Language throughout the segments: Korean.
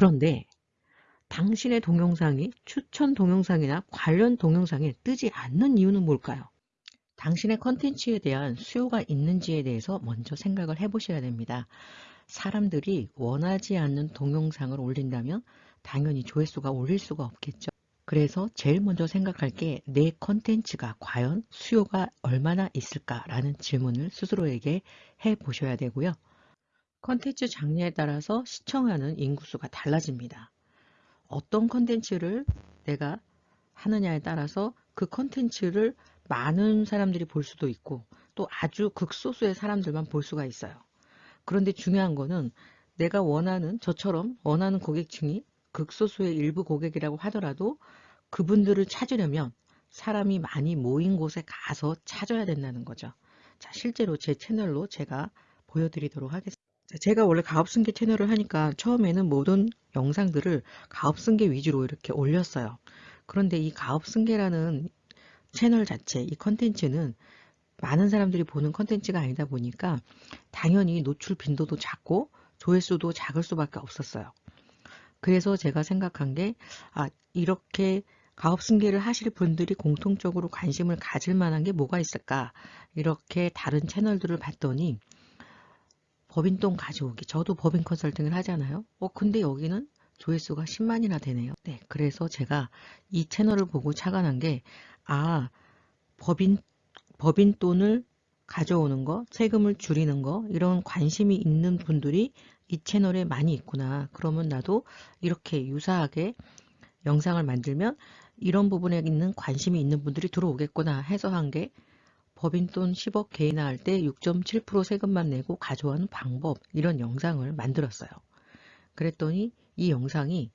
그런데 당신의 동영상이 추천 동영상이나 관련 동영상에 뜨지 않는 이유는 뭘까요? 당신의 컨텐츠에 대한 수요가 있는지에 대해서 먼저 생각을 해보셔야 됩니다. 사람들이 원하지 않는 동영상을 올린다면 당연히 조회수가 올릴 수가 없겠죠. 그래서 제일 먼저 생각할 게 내 컨텐츠가 과연 수요가 얼마나 있을까라는 질문을 스스로에게 해 보셔야 되고요. 컨텐츠 장르에 따라서 시청하는 인구수가 달라집니다. 어떤 컨텐츠를 내가 하느냐에 따라서 그 컨텐츠를 많은 사람들이 볼 수도 있고 또 아주 극소수의 사람들만 볼 수가 있어요. 그런데 중요한 거는 내가 원하는 저처럼 원하는 고객층이 극소수의 일부 고객이라고 하더라도 그분들을 찾으려면 사람이 많이 모인 곳에 가서 찾아야 된다는 거죠. 자, 실제로 제 채널로 제가 보여드리도록 하겠습니다. 제가 원래 가업승계 채널을 하니까 처음에는 모든 영상들을 가업승계 위주로 이렇게 올렸어요. 그런데 이 가업승계라는 채널 자체, 이 컨텐츠는 많은 사람들이 보는 컨텐츠가 아니다 보니까 당연히 노출 빈도도 작고 조회수도 작을 수밖에 없었어요. 그래서 제가 생각한 게 아, 이렇게 가업승계를 하실 분들이 공통적으로 관심을 가질 만한 게 뭐가 있을까 이렇게 다른 채널들을 봤더니 법인돈 가져오기. 저도 법인 컨설팅을 하잖아요. 어 근데 여기는 조회수가 10만이나 되네요. 네 그래서 제가 이 채널을 보고 착안한 게 아 법인 법인 돈을 가져오는 거 세금을 줄이는 거 이런 관심이 있는 분들이 이 채널에 많이 있구나. 그러면 나도 이렇게 유사하게 영상을 만들면 이런 부분에 있는 관심이 있는 분들이 들어오겠구나 해서 한 게 법인 돈 10억 개인화할 때 6.7% 세금만 내고 가져가는 방법 이런 영상을 만들었어요. 그랬더니 이 영상이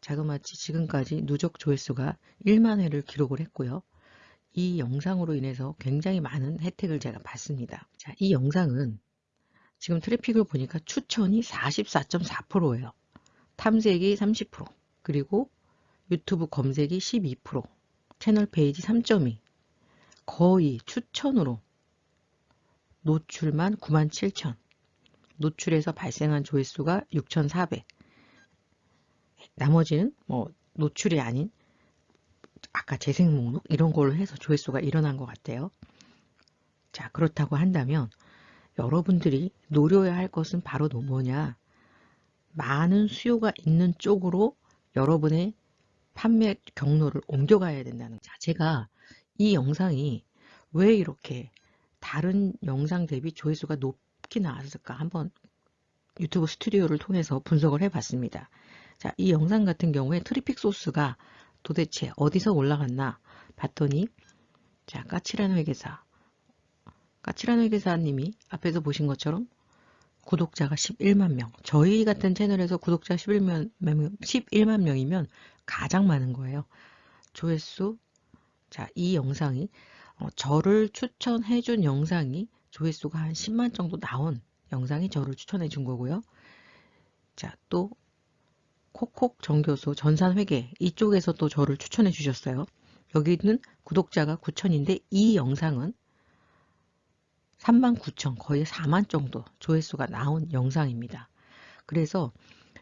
자그마치 지금까지 누적 조회수가 1만 회를 기록을 했고요. 이 영상으로 인해서 굉장히 많은 혜택을 제가 받습니다. 자, 이 영상은 지금 트래픽을 보니까 추천이 44.4%예요. 탐색이 30% 그리고 유튜브 검색이 12% 채널 페이지 3.2 거의 추천으로 노출만 97,000 노출에서 발생한 조회수가 6,400 나머지는 뭐 노출이 아닌 아까 재생 목록 이런 걸로 해서 조회수가 일어난 것 같아요. 자 그렇다고 한다면 여러분들이 노려야 할 것은 바로 뭐냐? 많은 수요가 있는 쪽으로 여러분의 판매 경로를 옮겨가야 된다는 자 제가 이 영상이 왜 이렇게 다른 영상 대비 조회수가 높게 나왔을까 한번 유튜브 스튜디오를 통해서 분석을 해 봤습니다. 자, 이 영상 같은 경우에 트리픽 소스가 도대체 어디서 올라갔나 봤더니 자, 까칠한 회계사 까칠한 회계사님이 앞에서 보신 것처럼 구독자가 11만 명 저희 같은 채널에서 구독자 11만, 11만 명이면 가장 많은 거예요. 조회수 자, 이 영상이 어, 저를 추천해 준 영상이 조회수가 한 10만 정도 나온 영상이 저를 추천해 준 거고요. 자, 또 콕콕 정교수 전산회계 이쪽에서 또 저를 추천해 주셨어요. 여기는 구독자가 9천인데 이 영상은 3만 9천 거의 4만 정도 조회수가 나온 영상입니다. 그래서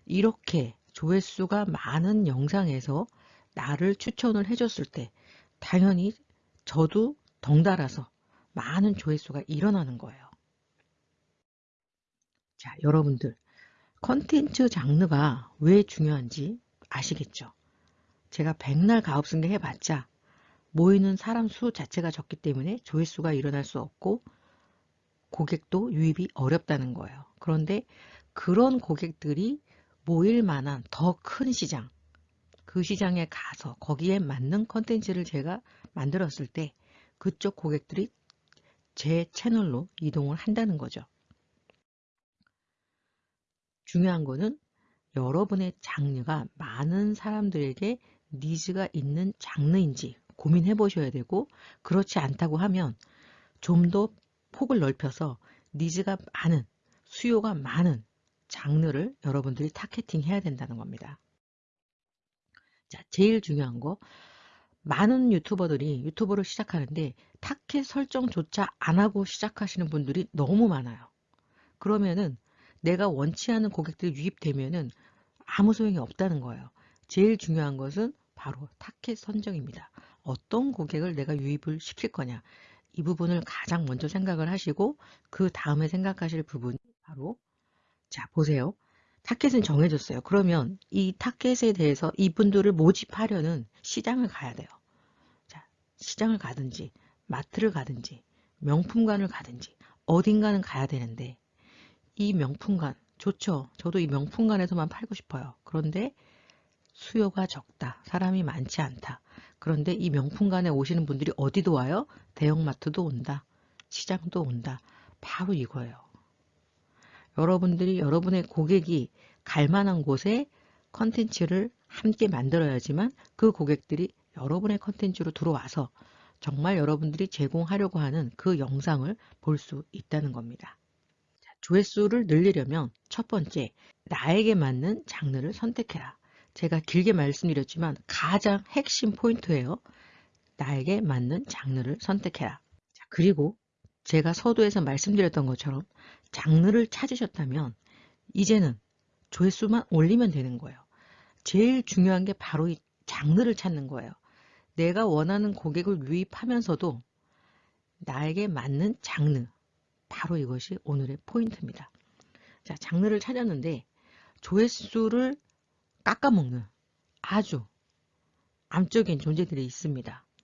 이렇게 조회수가 많은 영상에서 나를 추천을 해줬을 때 당연히 저도 덩달아서 많은 조회수가 일어나는 거예요. 자, 여러분들 컨텐츠 장르가 왜 중요한지 아시겠죠? 제가 백날 가업승계 해봤자 모이는 사람 수 자체가 적기 때문에 조회수가 일어날 수 없고 고객도 유입이 어렵다는 거예요. 그런데 그런 고객들이 모일 만한 더 큰 시장 그 시장에 가서 거기에 맞는 컨텐츠를 제가 만들었을 때 그쪽 고객들이 제 채널로 이동을 한다는 거죠. 중요한 거는 여러분의 장르가 많은 사람들에게 needs가 있는 장르인지 고민해 보셔야 되고 그렇지 않다고 하면 좀 더 폭을 넓혀서 needs가 많은 수요가 많은 장르를 여러분들이 targeting 해야 된다는 겁니다. 자, 제일 중요한 거 많은 유튜버들이 유튜버를 시작하는데 타겟 설정조차 안 하고 시작하시는 분들이 너무 많아요. 그러면은 내가 원치 않은 고객들이 유입되면은 아무 소용이 없다는 거예요. 제일 중요한 것은 바로 타켓 선정입니다. 어떤 고객을 내가 유입을 시킬 거냐. 이 부분을 가장 먼저 생각을 하시고 그 다음에 생각하실 부분이 바로 자 보세요. 타켓은 정해졌어요. 그러면 이 타켓에 대해서 이분들을 모집하려는 시장을 가야 돼요. 자, 시장을 가든지 마트를 가든지 명품관을 가든지 어딘가는 가야 되는데 이 명품관 좋죠. 저도 이 명품관에서만 팔고 싶어요. 그런데 수요가 적다. 사람이 많지 않다. 그런데 이 명품관에 오시는 분들이 어디도 와요? 대형마트도 온다. 시장도 온다. 바로 이거예요. 여러분들이 여러분의 고객이 갈 만한 곳에 컨텐츠를 함께 만들어야지만 그 고객들이 여러분의 컨텐츠로 들어와서 정말 여러분들이 제공하려고 하는 그 영상을 볼 수 있다는 겁니다. 자, 조회수를 늘리려면 첫 번째, 나에게 맞는 장르를 선택해라. 제가 길게 말씀드렸지만 가장 핵심 포인트예요. 나에게 맞는 장르를 선택해라. 자, 그리고 제가 서두에서 말씀드렸던 것처럼 장르를 찾으셨다면 이제는 조회수만 올리면 되는 거예요. 제일 중요한 게 바로 이 장르를 찾는 거예요. 내가 원하는 고객을 유입하면서도 나에게 맞는 장르. 바로 이것이 오늘의 포인트입니다. 자, 장르를 찾았는데 조회수를 깎아먹는 아주 암적인 존재들이 있습니다.